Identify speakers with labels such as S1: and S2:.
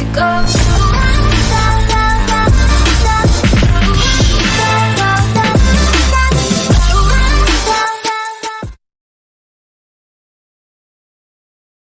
S1: to go.